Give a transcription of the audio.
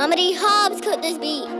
Mama D. Hobbs cut this beat.